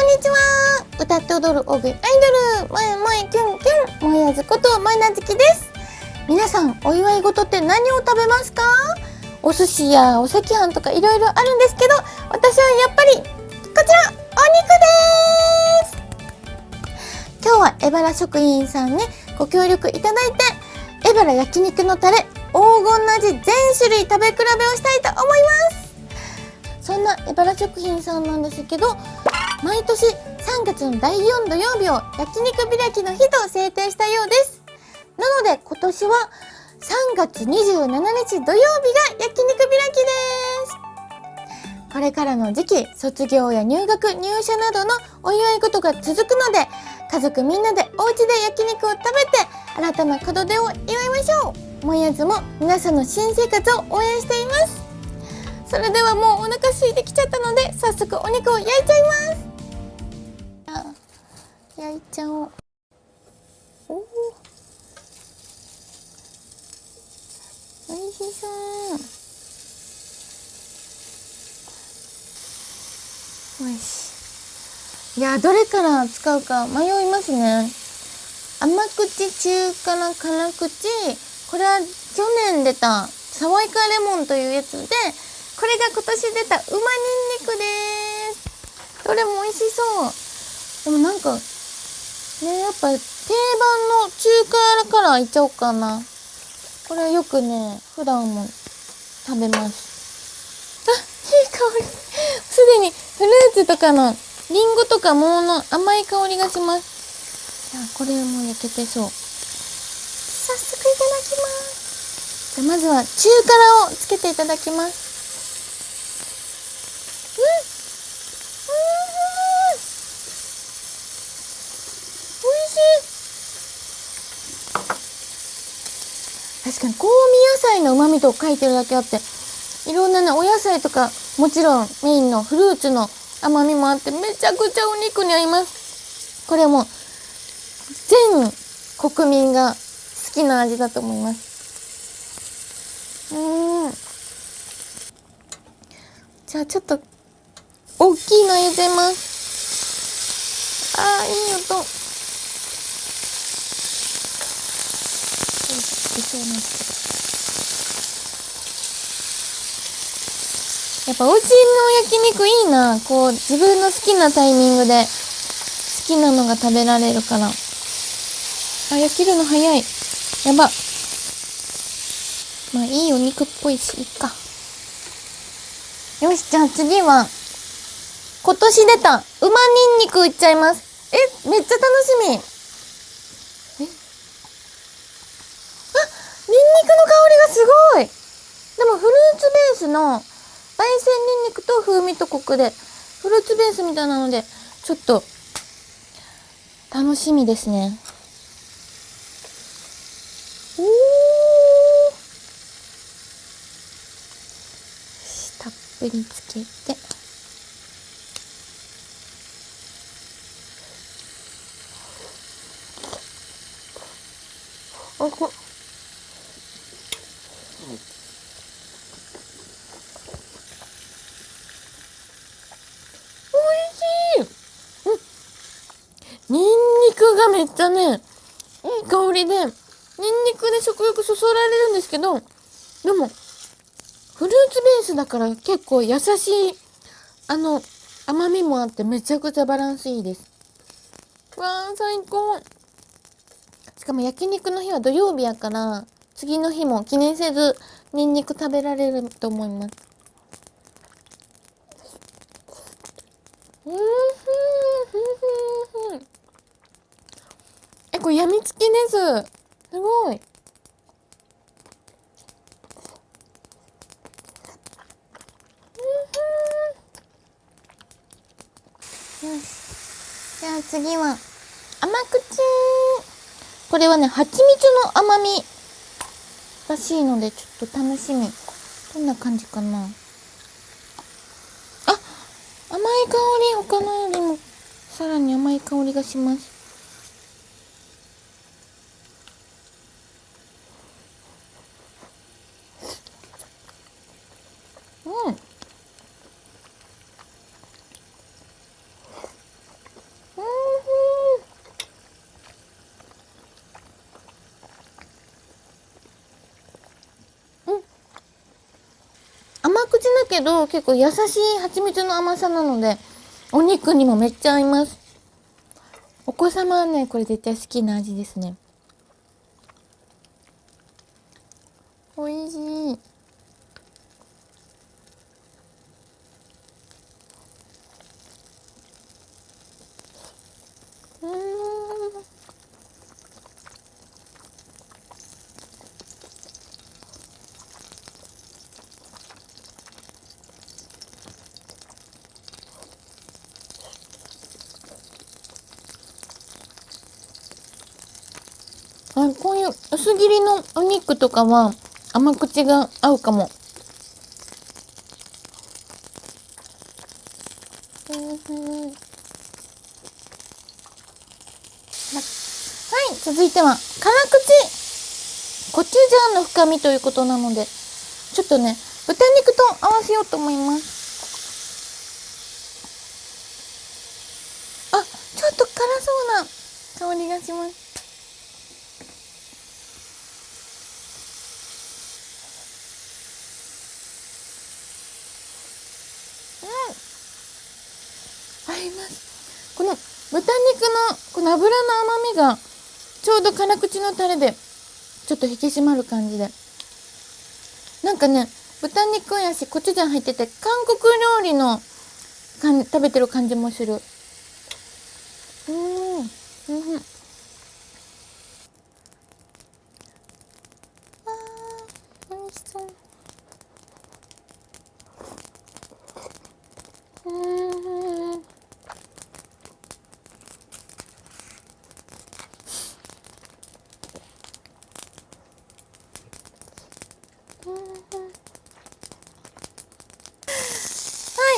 こんにちは。歌って踊る大食いアイドル、まえまえキュンキュン、もやずことまいなずきです。皆さん、お祝い事って何を食べますか？お寿司やお赤飯とかいろいろあるんですけど、私はやっぱり、こちら、お肉です。今日はエバラ食品さんにご協力いただいて、エバラ焼肉のタレ、黄金の味全種類食べ比べをしたいと思います。そんなエバラ食品さんなんですけど毎年3月の第4土曜日を焼肉開きの日と制定したようです。なので今年は3月27日土曜日が焼肉開きです。これからの時期、卒業や入学、入社などのお祝い事が続くので、家族みんなでお家で焼肉を食べて、新たな門出を祝いましょう。もやずも皆さんの新生活を応援しています。それではもうお腹空いてきちゃったので、早速お肉を焼いちゃいます。焼いちゃおう。おお美味しそう。よしい。やどれから使うか迷いますね。甘口中辛辛口。これは去年出た爽やかレモンというやつでこれが今年出たうまにんにくです。どれも美味しそう。でもなんかねやっぱ定番の中辛からいっちゃおうかな。これよくね普段も食べます。あいい香り。すでにフルーツとかのリンゴとか桃の甘い香りがします。じゃあこれも焼けてそう。早速いただきます。じゃあまずは中辛をつけていただきます。確かに香味野菜の旨味と書いてるだけあっていろんなねお野菜とかもちろんメインのフルーツの甘みもあってめちゃくちゃお肉に合います。これも全国民が好きな味だと思います。うん。じゃあちょっと大きいの入れてます。ああ、いい音。そうなんです。やっぱお家の焼肉いいな。こう、自分の好きなタイミングで、好きなのが食べられるから。あ、焼けるの早い。やば。まあ、いいお肉っぽいし、いっか。よし、じゃあ次は、今年出た、馬ニンニクいっちゃいます。え、めっちゃ楽しみ。えあ、ニンニクの香りがすごいでもフルーツベースの焙煎ニンニクと風味とコクで、フルーツベースみたいなので、ちょっと、楽しみですね。おーたっぷりつけて。あ、こがめっちゃね、いい香りで、ニンニクで食欲そそられるんですけど、でも、フルーツベースだから結構優しい、あの、甘みもあってめちゃくちゃバランスいいです。わー、最高。しかも焼肉の日は土曜日やから、次の日も記念せず、ニンニク食べられると思います。うんふんふんふんふん。これやみつきです。すごい。よし。じゃあ次は、甘口。これはね、蜂蜜の甘みらしいので、ちょっと楽しみ。どんな感じかな。あ、甘い香り、他のよりも、さらに甘い香りがします。けど結構優しい蜂蜜の甘さなのでお肉にもめっちゃ合います。お子様はねこれ絶対好きな味ですね。美味しい。うん。薄切りのお肉とかは甘口が合うかも。はい、続いては辛口。コチュジャンの深みということなのでちょっとね豚肉と合わせようと思います。あちょっと辛そうな香りがします合いますこの豚肉のこの油の甘みがちょうど辛口のタレでちょっと引き締まる感じで。なんかね豚肉やしコチュジャン入ってて韓国料理のかん食べてる感じもする。うんうん。あー美味しそう。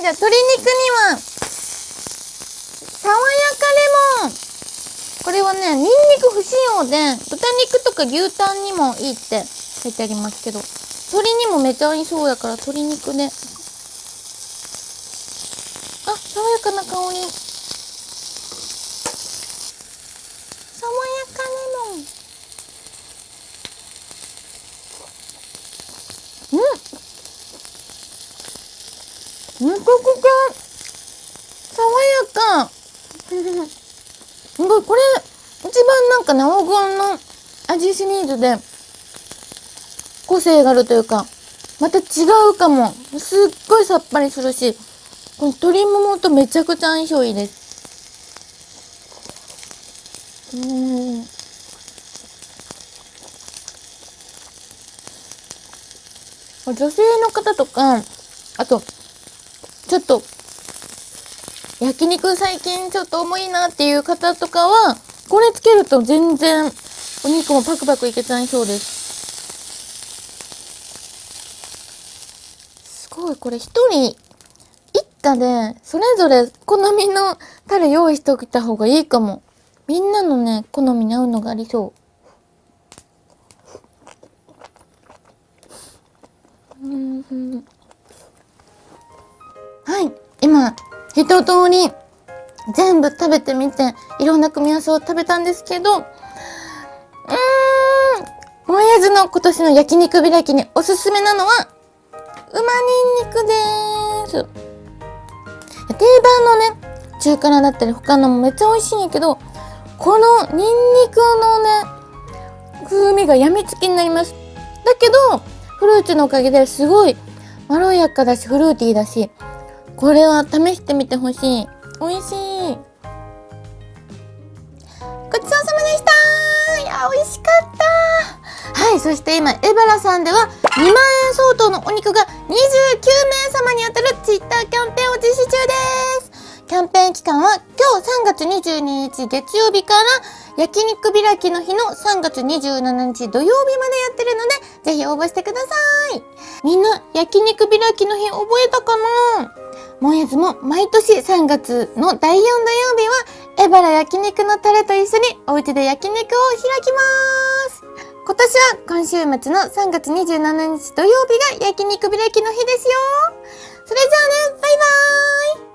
じゃあ鶏肉には、爽やかレモン。これはね、ニンニク不使用で、豚肉とか牛タンにもいいって書いてありますけど、鶏にもめちゃ合いそうやから鶏肉ね。あ、爽やかな香り。爽やかレモン。うんめちゃくちゃ爽やかすごいこれ一番なんかね黄金の味シリーズで個性があるというかまた違うかも。すっごいさっぱりするしこの鶏ももとめちゃくちゃ相性いいです。うん。女性の方とかあとちょっと焼肉最近ちょっと重いなっていう方とかはこれつけると全然お肉もパクパクいけちゃいそうです。すごいこれ一人一家でそれぞれ好みのタレ用意しておいた方がいいかも。みんなのね好みに合うのがありそう。うん。はい今一通り全部食べてみていろんな組み合わせを食べたんですけどうーんもえずの今年の焼肉開きにおすすめなのはうまにんにくです。定番のね中辛だったり他のもめっちゃ美味しいんやけどこのニンニクのね風味がやみつきになります。だけどフルーツのおかげですごいまろやかだしフルーティーだしこれは試してみてほしい。美味しい。そして今エバラさんでは2万円相当のお肉が29名様に当たるツイッターキャンペーンを実施中です。キャンペーン期間は今日3月22日月曜日から焼肉開きの日の3月27日土曜日までやってるのでぜひ応募してください。みんな焼肉開きの日覚えたかな？もえずも毎年3月の第4土曜日はエバラ焼肉のタレと一緒にお家で焼肉を開きます。今年は今週末の3月27日土曜日が焼肉開きの日ですよ。それじゃあねバイバーイ。